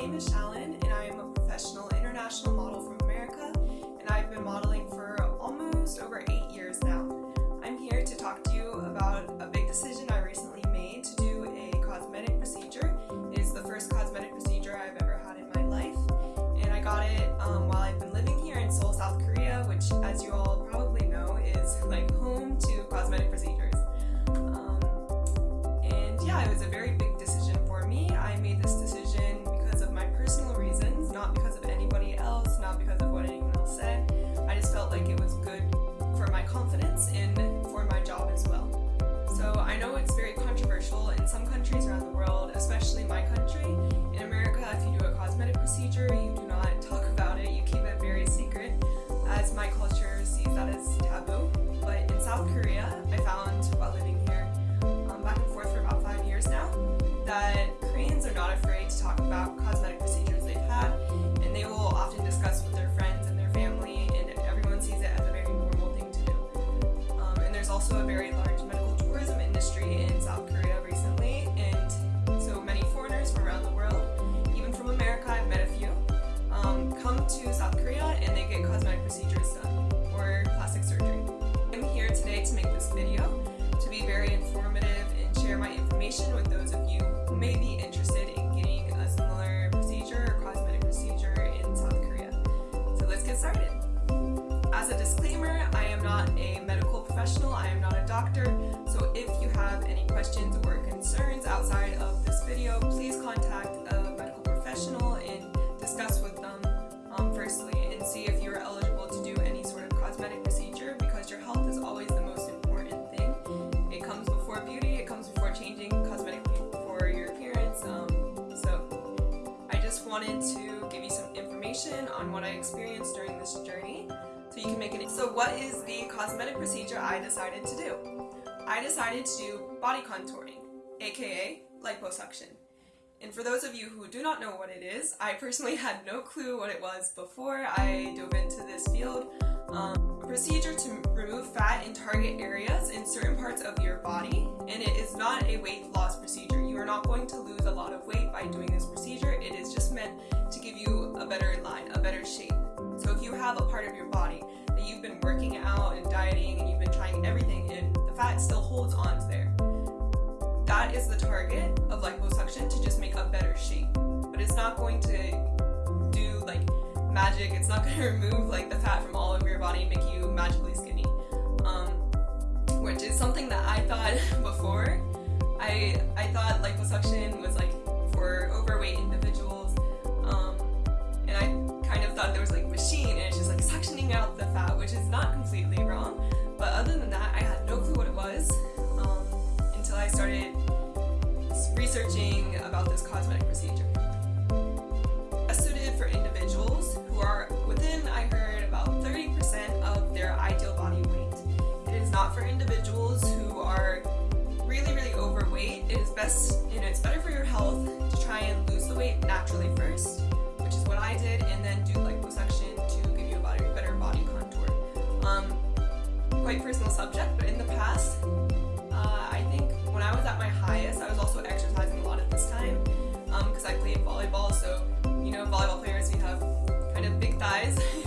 name is Shalyn and I am a professional international model from America and I've been modeling for almost over eight my confidence and for my job as well. So I know it's very controversial in some countries around the world, especially my country. In America, if you do a cosmetic procedure, you do not talk about it, you keep it very secret, as my culture sees that as taboo. But in South Korea, I found to South Korea and they get cosmetic procedures done or plastic surgery. I'm here today to make this video to be very informative and share my information with those of you who may be interested in getting a similar procedure or cosmetic procedure in South Korea. So let's get started. As a disclaimer, I am not a medical professional, I am not a doctor, so if you have any questions or concerns outside of this video, please contact a medical professional and discuss with them firstly and see if you're eligible to do any sort of cosmetic procedure because your health is always the most important thing. It comes before beauty, it comes before changing cosmetically for your appearance. Um, so I just wanted to give you some information on what I experienced during this journey so you can make it. So what is the cosmetic procedure I decided to do? I decided to do body contouring, aka liposuction. And for those of you who do not know what it is, I personally had no clue what it was before I dove into this field. Um, a procedure to remove fat in target areas in certain parts of your body, and it is not a weight loss procedure. You are not going to lose a lot of weight by doing this procedure. It is just meant to give you a better line, a better shape. So if you have a part of your body that you've been working out and dieting and you've been trying everything and the fat still holds on that is the target of liposuction to just make a better shape. But it's not going to do like magic. It's not going to remove like the fat from all over your body and make you magically skinny. Um, which is something that I thought before. I I thought liposuction was like for overweight individuals. Um, and I kind of thought there was like machine and it's just like suctioning out the fat, which is not completely wrong. But other than that, I had no clue what it was um, until I started researching about this cosmetic procedure. It's suited for individuals who are within, I heard, about 30% of their ideal body weight. It is not for individuals who are really, really overweight. It is best, you know, it's better for your health to try and lose the weight naturally first, which is what I did, and then do like liposuction to give you a better body contour. Um, quite personal subject, but in the past, when I was at my highest, I was also exercising a lot at this time because I played volleyball. So, you know, volleyball players, we have kind of big thighs.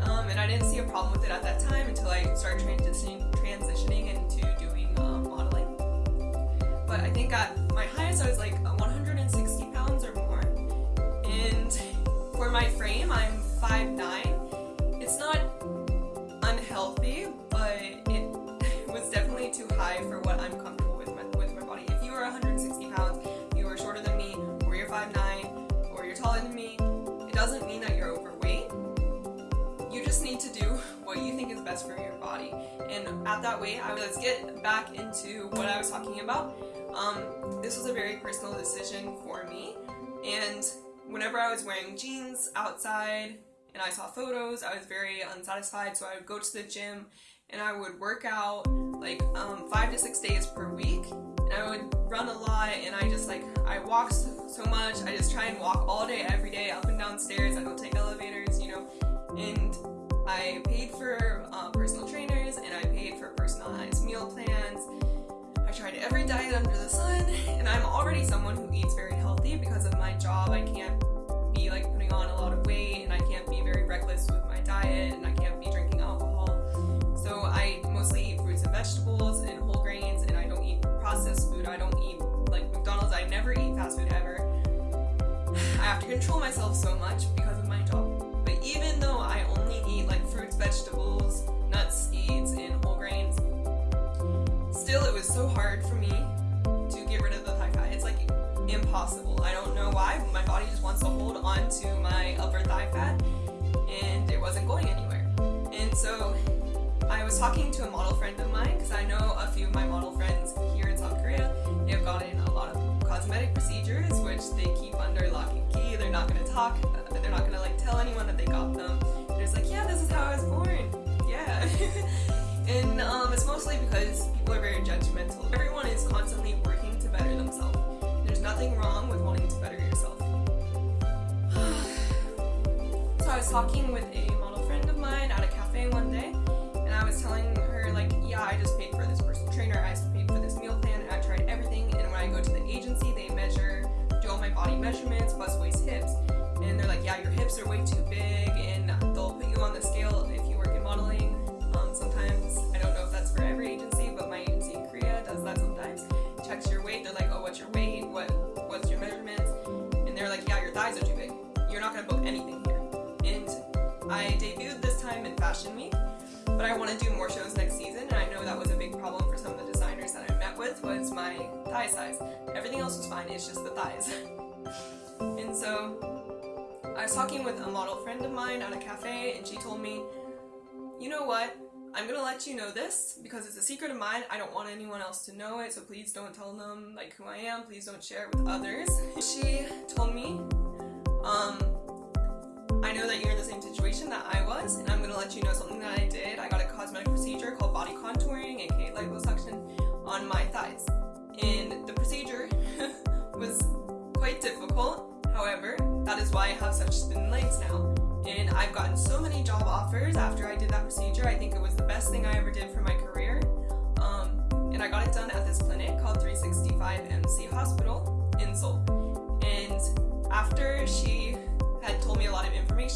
um, and I didn't see a problem with it at that time until I started transitioning, transitioning into doing um, modeling. But I think at my highest, I was like 160 pounds or more. And for my frame, I'm 5'9". It's not unhealthy, but it was definitely too high for what I'm comfortable best for your body. And at that weight, I let's get back into what I was talking about. Um, this was a very personal decision for me, and whenever I was wearing jeans outside and I saw photos, I was very unsatisfied, so I would go to the gym and I would work out like um, five to six days per week. And I would run a lot and I just like I walk so much. I just try and walk all day every day up and down stairs I don't take elevators you know. And I paid for um, personal trainers and I paid for personalized meal plans. I tried every diet under the sun and I'm already someone who eats very healthy because of my job. I can't be like putting on a lot of weight and I can't be very reckless with my diet and I can't be drinking alcohol. So I mostly eat fruits and vegetables and whole grains and I don't eat processed food. I don't eat like McDonald's. I never eat fast food ever. I have to control myself so much because vegetables, nuts, seeds, and whole grains, still it was so hard for me to get rid of the thigh fat. It's like impossible. I don't know why, my body just wants to hold on to my upper thigh fat and it wasn't going anywhere. And so I was talking to a model friend of mine because I know a few of my model friends here in South Korea. They have gotten a lot of cosmetic procedures which they keep under lock and key. They're not going to talk, they're not going to like tell anyone that they got them. Just like, yeah, this is how I was born. Yeah. and um, it's mostly because people are very judgmental. Everyone is constantly working to better themselves. There's nothing wrong with wanting to better yourself. so I was talking with a model friend of mine at a cafe one day and I was telling her like, yeah, I just paid for this personal trainer, I paid for this meal plan, I tried everything, and when I go to the agency, they measure, do all my body measurements, bust, waist, hips, and they're like, yeah, your hips are way too big, Fashion Week, but I want to do more shows next season and I know that was a big problem for some of the designers that I met with was my thigh size. Everything else was fine, it's just the thighs. and so I was talking with a model friend of mine at a cafe and she told me, you know what, I'm gonna let you know this because it's a secret of mine. I don't want anyone else to know it, so please don't tell them like who I am. Please don't share it with others. She told me, um, I know that you're in the same situation that I was, and I'm going to let you know something that I did. I got a cosmetic procedure called body contouring, aka liposuction, on my thighs. And the procedure was quite difficult, however, that is why I have such thin legs now. And I've gotten so many job offers after I did that procedure. I think it was the best thing I ever did for my career. Um, and I got it done at this clinic called 365 MC Hospital in Seoul. And after she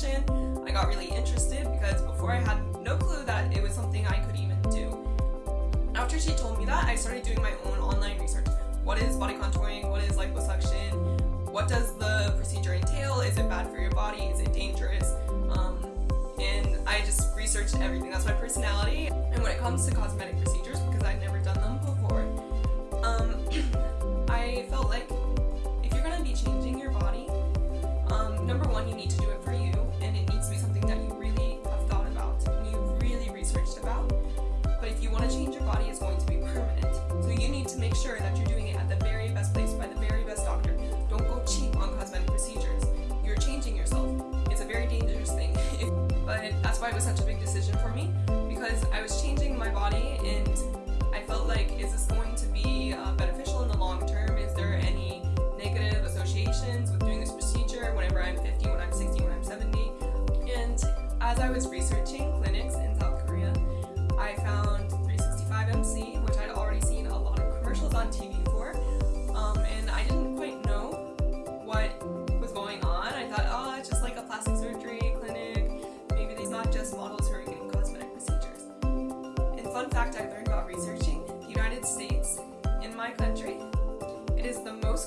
I got really interested because before I had no clue that it was something I could even do. After she told me that, I started doing my own online research. What is body contouring? What is liposuction? What does the procedure entail? Is it bad for your body? Is it dangerous? Um, and I just researched everything. That's my personality. And when it comes to cosmetic procedures,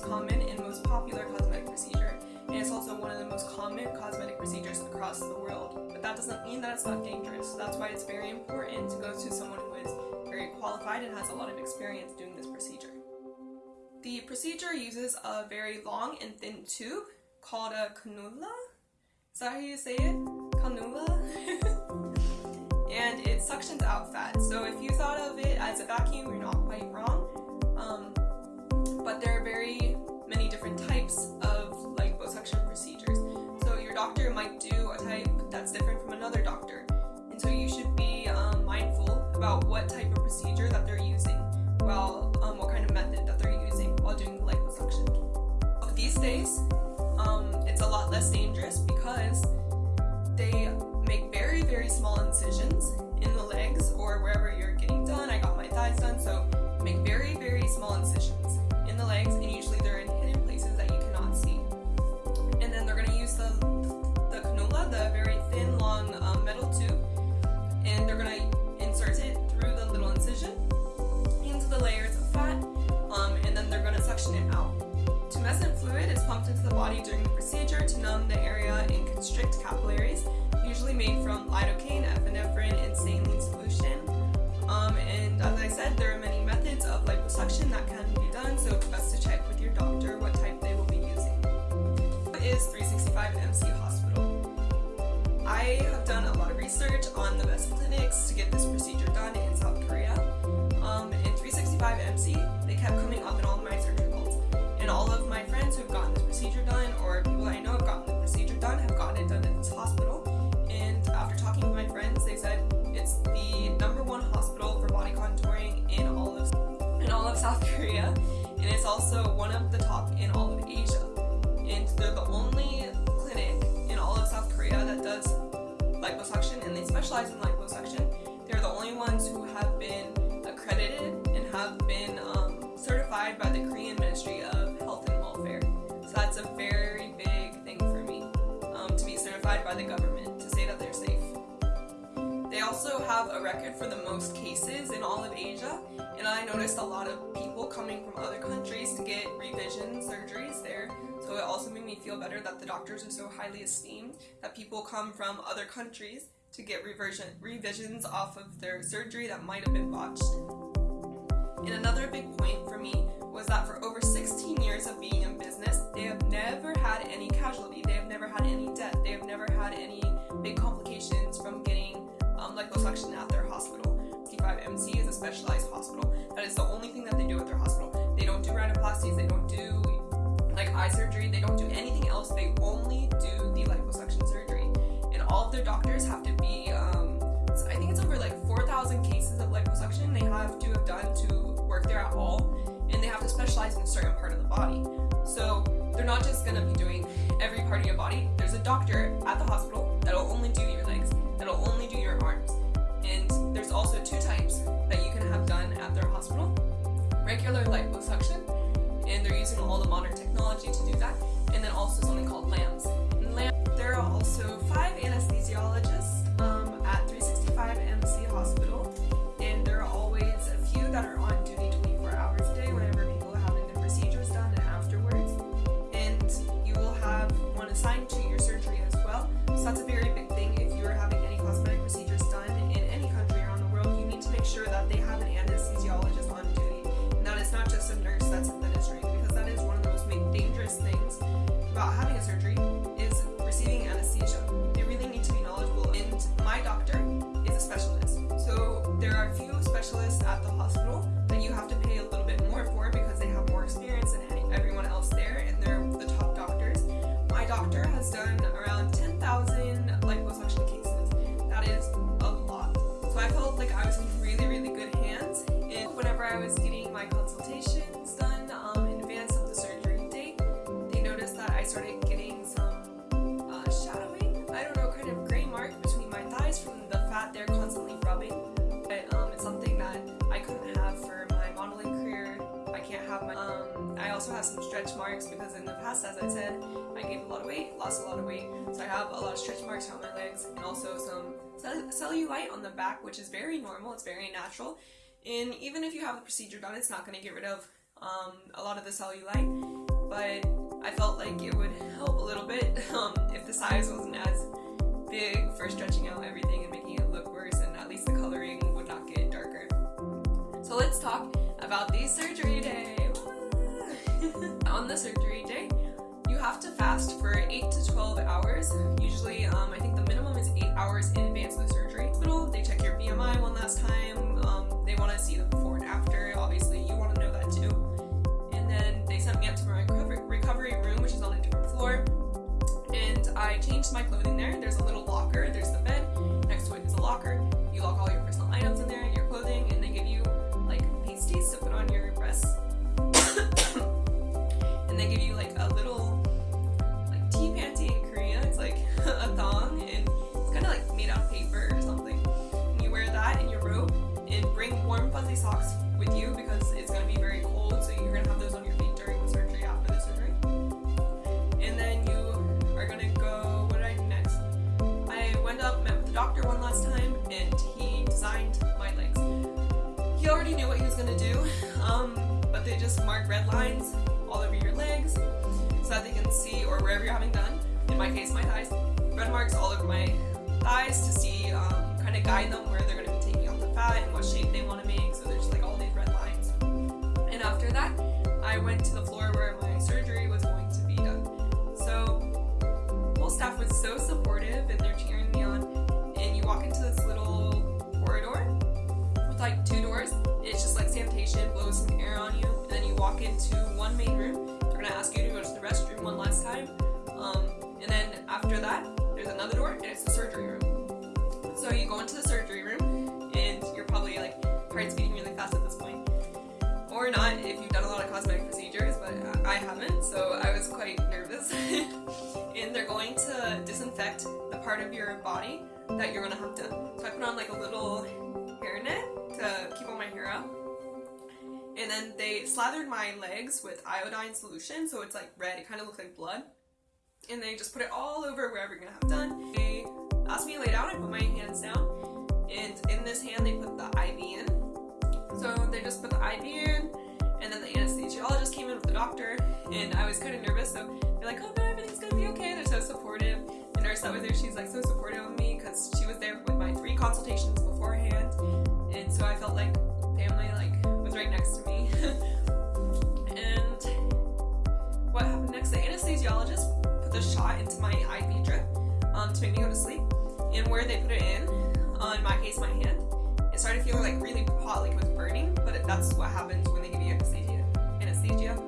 common and most popular cosmetic procedure, and it's also one of the most common cosmetic procedures across the world. But that doesn't mean that it's not dangerous. That's why it's very important to go to someone who is very qualified and has a lot of experience doing this procedure. The procedure uses a very long and thin tube called a cannula. Is that how you say it? Cannula? and it suctions out fat. So if you thought of it as a vacuum, you're not quite wrong. Do a type that's different from another doctor. And so you should be um, mindful about what type of procedure that they're using, while um, what kind of method that they're using while doing the liposuction. These days, um, it's a lot less dangerous because they make very, very small incisions in the legs or wherever you're getting done. I got my thighs done, so make very, very small incisions in the legs, and usually also one of the top in all of Asia. And they're the only clinic in all of South Korea that does liposuction, and they specialize in liposuction. They're the only ones who have been accredited and have been um, certified by the Korean Ministry of Health and Welfare. So that's a very big thing for me um, to be certified by the government to say that they're safe. They also have a record for the most cases in all of Asia, and I noticed a lot of people coming from other countries to get revision surgeries there. So it also made me feel better that the doctors are so highly esteemed that people come from other countries to get reversion, revisions off of their surgery that might have been botched. And another big point for me was that for over 16 years of being in business, they have never had any casualty, they have never had any death, they have never had any big complications from getting um, liposuction at their C5MC is a specialized hospital. That is the only thing that they do at their hospital. They don't do rhinoplasties, they don't do like eye surgery, they don't do anything else. They only do the liposuction surgery. And all of their doctors have to be, um, I think it's over like 4,000 cases of liposuction they have to have done to work there at all. And they have to specialize in a certain part of the body. So they're not just gonna be doing every part of your body. There's a doctor at the hospital that'll only do your Regular liposuction, and they're using all the modern technology specialists at the hospital that you have to pay a little bit more for because they have more experience than everyone else there, and they're the top doctors. My doctor has done some stretch marks because in the past, as I said, I gained a lot of weight, lost a lot of weight. So I have a lot of stretch marks on my legs and also some cell- cellulite on the back, which is very normal. It's very natural. And even if you have the procedure done, it's not going to get rid of um, a lot of the cellulite. But I felt like it would help a little bit um, if the size wasn't as big for stretching out everything and making it look worse, and at least the coloring would not get darker. So let's talk about the surgery day. On the surgery day, you have to fast for 8 to 12 hours. Usually, um, I think the minimum is 8 hours in advance of the surgery. They check your BMI one last time. Um, they want to see the before and after. Obviously, you want to know that too. And then they sent me up to my recovery room, which is on a different floor. And I changed my clothing just mark red lines all over your legs so that they can see, or wherever you're having done, in my case my thighs, red marks all over my thighs to see, um, kind of guide them where they're going to be taking off the fat and what shape they want to make. So there's like all these red lines. And after that, I went to the floor where my surgery was going to be done. So whole staff was so supportive and they're cheering me on. And you walk into this little corridor with like two doors. It's just like sanitation, blows walk into one main room. They're gonna ask you to go to the restroom one last time. Um, and then after that, there's another door and it's the surgery room. So you go into the surgery room and you're probably like heart's beating really fast at this point. Or not if you've done a lot of cosmetic procedures, but I haven't, so I was quite nervous. and they're going to disinfect the part of your body that you're gonna have to. So I put on like a little hairnet to keep all my hair out. And then they slathered my legs with iodine solution, so it's like red, it kind of looks like blood and they just put it all over wherever you're gonna have done. They asked me to lay down, I put my hands down, and in this hand they put the IV in. So they just put the IV in, and then the anesthesiologist came in with the doctor, and I was kind of nervous, so they're like, oh no, everything's gonna be okay, they're so supportive. The nurse that was there, she's like so supportive of me, because she was there with my three consultations beforehand, and so I felt like family like was right next to me. And what happened next, the anesthesiologist put the shot into my IV drip um, to make me go to sleep. And where they put it in, uh, in my case, my hand, it started feeling like really hot, like it was burning. But it, that's what happens when they give you anesthesia. Anesthesia.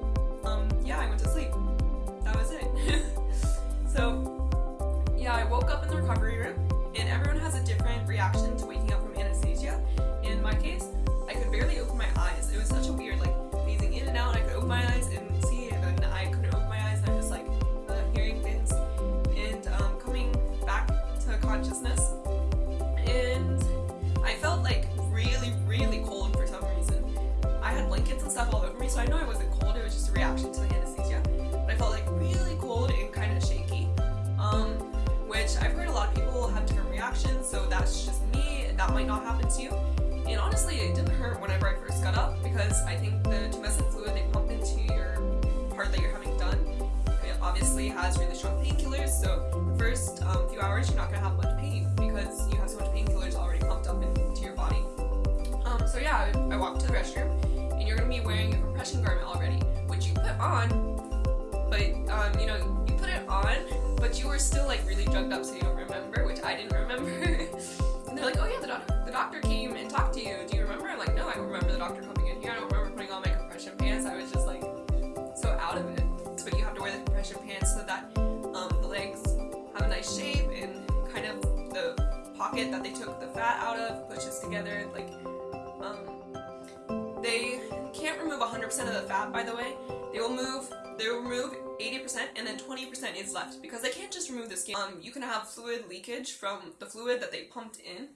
Might not happen to you. And honestly, it didn't hurt whenever I first got up because I think the tumescent fluid they pump into your part that you're having done it obviously has really strong painkillers. So the first um, few hours you're not gonna have much pain because you have so much painkillers already pumped up into your body. Um, so yeah, I, I walked to the restroom you're gonna be wearing a compression garment already, which you put on, but um, you know you put it on, but you were still like really drugged up, so you don't remember, which I didn't remember. And they're like, oh yeah, the doctor, the doctor came and talked to you. Do you remember? I'm like, no, I don't remember the doctor coming in here. I don't remember putting on my compression pants. I was just like so out of it. But you have to wear the compression pants so that um, the legs have a nice shape and kind of the pocket that they took the fat out of pushes together. Like, um, they can't remove 100% of the fat, by the way. They will move, they will remove 80% and then 20% is left because they can't just remove the skin. Um, you can have fluid leakage from the fluid that they pumped in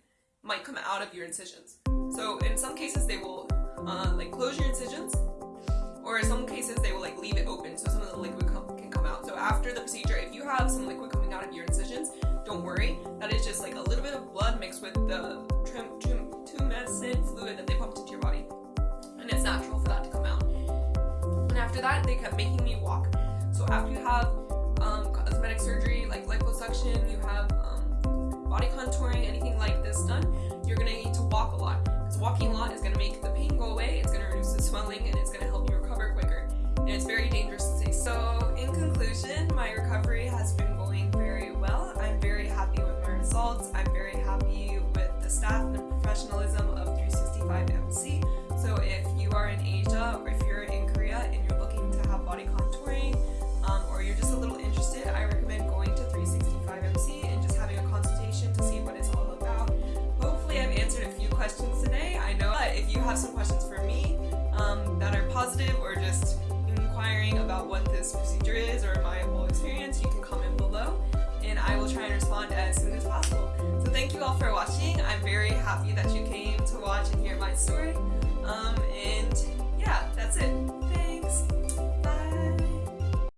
might come out of your incisions. So in some cases they will uh, like close your incisions or in some cases they will like leave it open so some of the liquid can come out. So after the procedure, if you have some liquid coming out of your incisions, don't worry. That is just like a little bit of blood mixed with the That, they kept making me walk. So after you have um, cosmetic surgery like liposuction, you have um, body contouring, anything like this done, you're gonna need to walk a lot. Because walking a lot is gonna make the pain go away, it's gonna reduce the swelling, and it's gonna help you recover quicker. And it's very dangerous to say. So in conclusion, my recovery has been going very well. I'm very happy with my results. I'm very happy with the staff this procedure is or my whole experience, you can comment below and I will try and respond as soon as possible. So thank you all for watching. I'm very happy that you came to watch and hear my story. Um, and yeah, that's it.